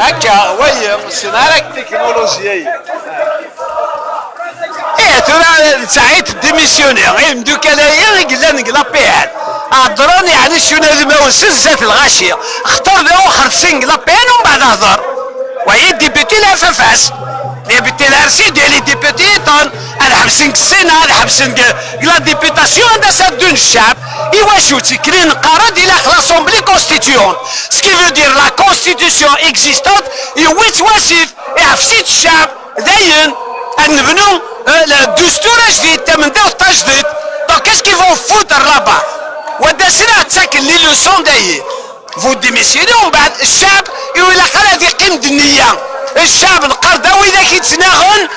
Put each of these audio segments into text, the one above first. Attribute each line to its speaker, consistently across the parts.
Speaker 1: هكا وي سنارك تكنولوجيا
Speaker 2: إيه ترى سعيت ديميسيوني غير مدوك انايا قلنا نقلا بيان هضرون يعني شنو هذا سزات الغاشيه اختار له اخر سنق لا بيان ومن بعد هضر وهي ديبيتي لا فافاس ديبيتي لا رسي ديال لي ديبيتي طون أنا حبسن السنة أنا حبسن لا ديبيتاسيون دا سادون الشعب ايوا شو تكرين نقارا دي لاسومبلي كونستيتيون. سكي فو دير لا كونستيتيسيون اكزيستونت يويت واسيف يعفسيت الشعب داين نبنو الدستور جديد تمن داو جديد دونك كاش كي فون فوت الرابع ودا سنة تساكن لي لوسون داير فو ديميسيوني ومن بعد الشعب يقول لك هذه قيمة النية الشعب القرداوي إذا كيتناغن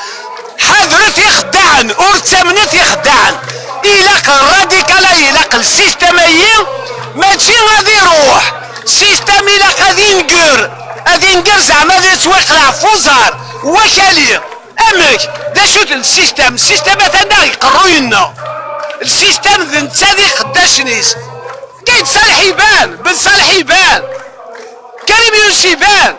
Speaker 2: حذرت يخدعن ورتمنت يخدعن. إلاق الراديكال إلاق السيستمية ماشي غادي يروح. سيستم إلاق غادي ينقر. غادي ينقر زعما غادي توقع فوزار وكالي. أمك دا شوت السيستم. السيستم تاعنا يقرو لنا. السيستم ذا ذي قداش نيس. كاين صالح يبان بن صالح يبان. كريم يونس يبان.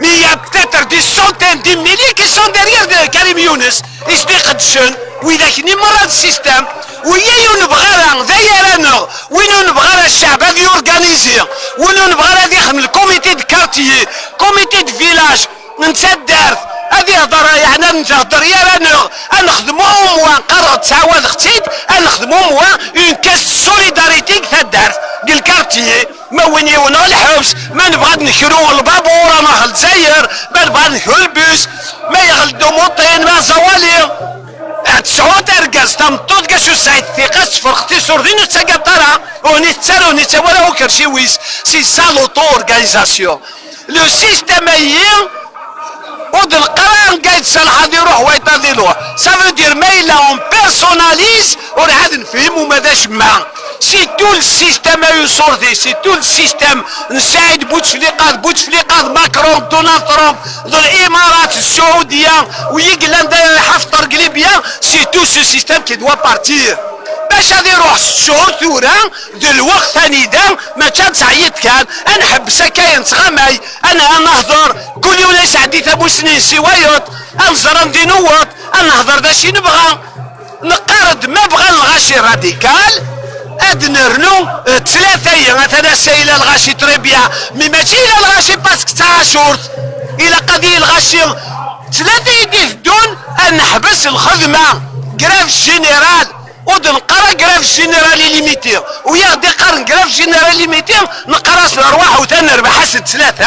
Speaker 2: مي يا بتاتر دي سونتين دي ميلي كي سون ديريير كريم يونس يسبي قدشن واذا كني مرة السيستم ويا ينبغى ذايا رانا وين نبغى الشعب هذا يورغانيزي وين نبغى هذا يخدم الكوميتي دو كارتيي كوميتي دو فيلاج نتسدرت هذه هضره يعني نهضر يا رانا نخدمو موا نقرر تعاود اختيد نخدمو موا اون كاس سوليداريتي تدارت ديال الكارتيي وين يونا الحبس؟ ما نبغى نكرو البابور أنا الجزائر ما نبغى نكرو البوس ما يغلدو موطين ما زوالي. تسعود أرقاز تم طود كاشو سعيد ثقة فرختي سوردين تساقطارا وني تسالو ني تساولا وكرشي ويس. سي سالوتو أورغانيزاسيون. لو سيستيم ايين ود القرار قايد صلاح يروح ويطردلوه سافو دير ما الا اون بيرسوناليز ونعاد نفهمو ماذاش ما. سي تو السيستم يصورتي سي تو السيستم نساعد بوتفليقات بوتفليقات ماكرون دونالد ترامب الامارات السعوديه ويقلندا حفتر قليبيا سي تو سو سيستم كي دوا بارتير باش غادي يروح الشهور ثورة ذو الوقت ثاني دا ما كان سعيد كان أنا حبس كاين تغماي أنا نهضر كل يوم ليس عندي ثابو سنين سوايوت انزر ندي نوط نهضر دا شي نبغى نقارد ما بغى الغاشي راديكال اد نرنو ثلاثة مثلا سيلا الغاشي تريبيا مي ماشي إلى الغاشي باسك تاع شورت. إلى قضية الغاشي ثلاثة يدي دون أن نحبس الخدمة. جراف جينيرال ود نقرا جراف جينيرال ليميتي. ويا دي قرن جراف جينيرال ليميتي نقرأ الارواح وثاني نربح حسد ثلاثة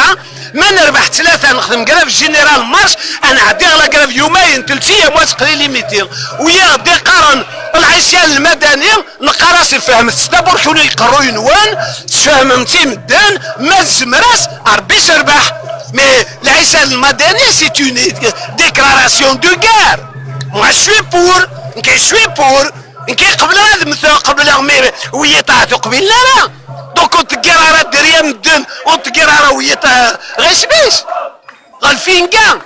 Speaker 2: ما نربح ثلاثة نخدم جراف جينيرال مارش أنا عدي على جراف يومين ثلاث أيام واسق لي ليميتي. ويا دي قرن العصيان المدني نقرأ فهم تستبر شنو يقروا ينوان تفهم متي مدان ما الزمراس ربي سربح مي العصيان المدني سي اون ديكلاراسيون دو غير. موا شوي بور كي شوي بور كي قبل هذا مثل قبل مي ويا طاعتو قبيل لا لا دوك تقرا دريا مدن وتقرا ويا غير سبيش غالفينكا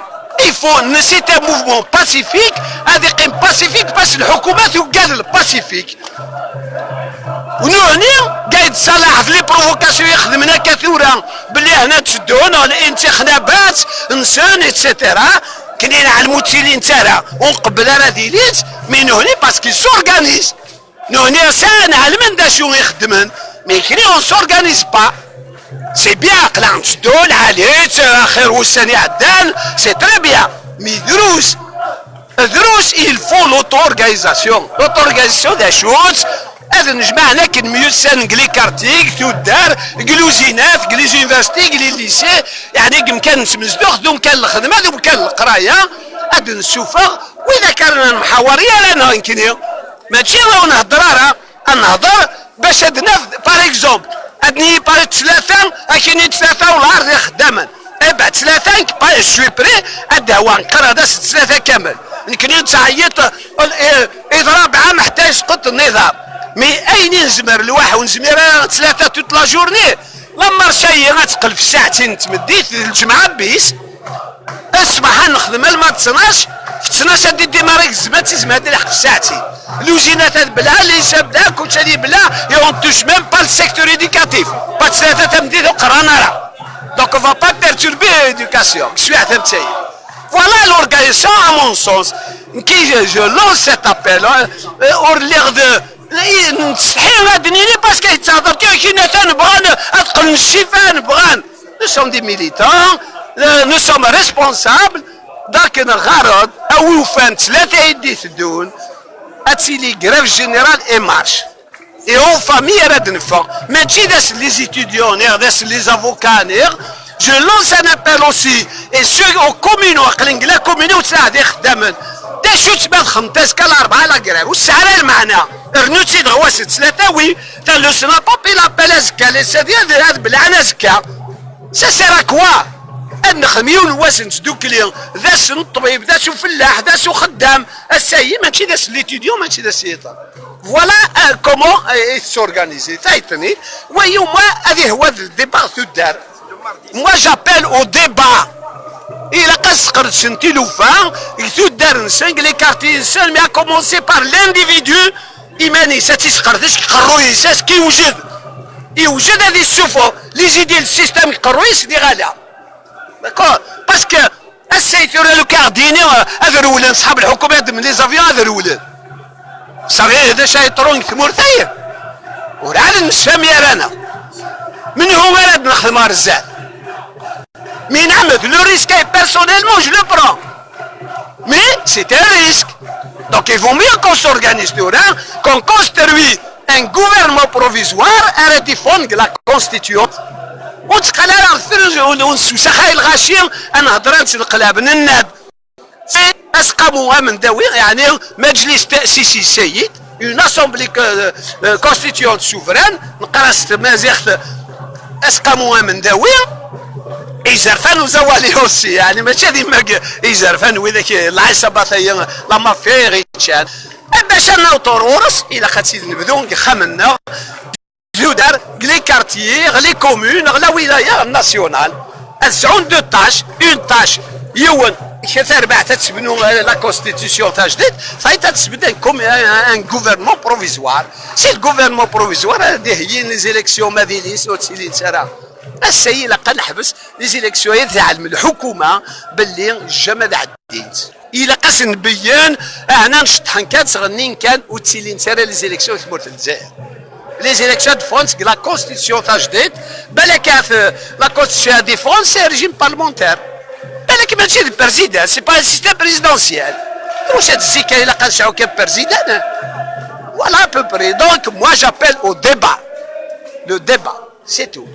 Speaker 2: c'est un mouvement pacifique هذه قيم باسيفيك باش الحكومة توقال الباسيفيك ونهني قايد صلاح في لي بروفوكاسيون يخدمنا كثورة بلي هنا تشدونا الانتخابات نسان اتسيتيرا كنين على الموتيلين تاعنا ونقبل راه ديليت مي نهني باسكو سورغانيز. نهني سان على من دا شو يخدمن. مي كري اون سورغانيز با. سي بيان قلع تدول عليت خير وساني عدان سي تري بيان مي دروس. دروس faut l'auto-organisation l'auto-organisation دا شوت هذا نجمعنا كن ميوسان قلي كارتيك تودار قلو زينات قلي زينفاستي قلي ليسي. يعني كم كان نسمزدوخ دوم كان الخدمة دوم كان القراية. هذا نسوفا واذا كان المحاورية لا يمكن ماشي راهو نهضر راه نهضر باش ناف بار اكزومبل أدني بار ثلاثة اكيني ثلاثة والعرض خداما بعد ثلاثة با شوي بري هو نقرأ هذا ثلاثة كامل. يمكن تعيط اضراب عام محتاج قط النظام. مي أين نزمر الواحد ونزمر ثلاثة توت لا جورني لما شي غتقل في ساعتين تمديت الجمعة بيس. أسمح نخدم ما تصناش في تصناش هادي ديماريك الزمان تيزم هادي لحق ساعتي لوزينات هاد بلا شاب دا كلشي هادي بلا يون توش ميم با السيكتور ايديكاتيف با ثلاثة تمديد وقرانا راه va pas perturber l'éducation. Je suis à Voilà l'organisation, à mon sens, qui je, je lance cet appel, hein, au l'air de نستحي غادي نيني باسكو يتهضر كي نبغى ادخل الشفاء نبغى نو سوم دي ميليتون نو سوم ريسبونسابل لكن الغرض أو وفان ثلاثة يدي الدون اتسيلي غريف جينيرال اي مارش اي اون فامي راه نفا ماشي داس لي زيتيديون داس لي جو لونس ان ابل اوسي اي سو أو كومينو عقلين لا كومينو تساعد خدامن دا شو تبان خمتاس كال اربعه لا كراف والسعر المعنى رنوتي دغواسي ثلاثة وي تا لو سنا بابي لابيل ازكا لي سادي هذا بالعنى زكا سا سير كوا نخميون واسن تدوكلي ذا سن الطبيب ذا سو فلاح ذا سو خدام الساي ماشي ذا ليتيديون ماشي ذا سيطان فوالا كومون سورغانيزي تايتني ويوم هذه هو الديبا تدار موا جابيل أو ديبا إلا قد سنتي لوفان يتدار نسان لي كارتي نسان مي كومونسي بار لانديفيدو إيماني ساتي سقردش قرو يساس كي يوجد هذه السفر لي زيدي السيستم يقرو يسدي داكور باسكو السيتور لو كارديني هذا الولان صحاب الحكومة من لي زافيون هذا الولان صغير هذا شاي طرون ثمورتين ورعاد نسفهم يا رانا من هو ولد نخدم رزال مي نعمل لو ريسك بيرسونيلمون جو لو برون مي سي ان ريسك دونك il vaut mieux qu'on s'organise qu'on construit un gouvernement provisoire et la constituante وتقال راه الثلج ونسوسخ الغاشير أنا هضرت القلاب الناد اسقموا من داوي يعني مجلس تأسيسي السيد اون اسامبلي كونستيتيون سوفران نقرأ مازيغت اسقموا من داوي. يزرفان وزوالي أوسي يعني ماشي ديما يزرفان وذاك العصابات هي لا مافيا غيتشان باش أنا طرورس إلى خاصي نبدو خمنا. دار لي كارتيي لي كومون لا ولايه ناسيونال الزعون دو تاش اون تاش يون كثر بعد تسبنوا لا كونستيتيسيون تاع جديد فاي تسبن كوم ان غوفرنمون بروفيزوار سي الغوفرنمون بروفيزوار هذه هي لي زيليكسيون ما دينيس وتسيلي تسرا السيد لقى نحبس لي زيليكسيون تاع الحكومة باللي الجمال عديت إلى قاس نبين هنا نشطحن كان صغنين كان وتسيلي نسرا لي زيليكسيون في الجزائر les élections de France, la constitution تجديد بالك la constitution de France c'est un régime parlementaire بالك ماشي président c'est pas un système présidentiel واش هاد الزكا الا قال شعو كان président voilà à peu près donc moi j'appelle au débat le débat c'est tout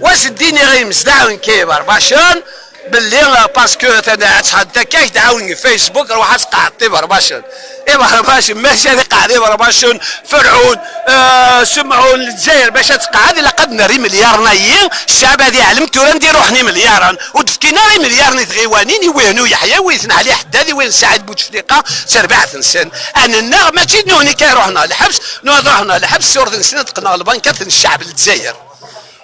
Speaker 2: واش الدين غير مسدعون كيبر باشون باللي باسكو تحدى كاش دعاوني فيسبوك روح اسقع برباشن إيه برباشن ماشي هذه قاعدة برباشن فرعون آه سمعون الجزائر باش تقعد لقد نري مليار نايين الشعب هذه علمت ولا ندير روحني مليارا ودفكينا ري مليار نتغيوانين وينو يحيى ويثنى عليه حدادي وين سعد بوتفليقه سربعة سن أنا النار ماشي نوني كي روحنا الحبس نوض روحنا الحبس سورد نسنة تقنا البنكات الشعب الجزائر.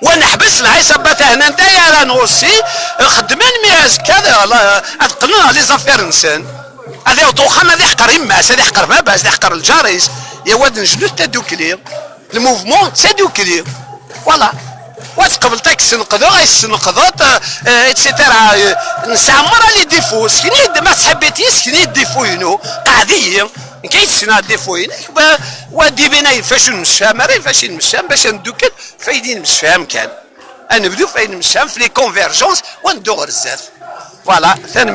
Speaker 2: ونحبس العصابات هنا دايره نوصي خدمان مياز كذا. اتقنا لي زافير نسان. هذا وطوخان هذا يحقر يماس هذا يحقر باباس هذا يحقر الجاريس يا واد نجدو تدوكلي الموفمون تدوكلي فوالا. وتقبل تاك السنقذو غاي السنقذوط اتسيتيرا نسعمر لي ديفو. سكني ما صحبتي سكني ديفو ينو. قاعدين. كيتسنا ديفوين ودي بينا فاش نمشام راه فاش نمشام باش ندوكل فايدين نمشام كان. نبدو فاين نمشام في لي كونفيرجونس وندو غير فوالا ثاني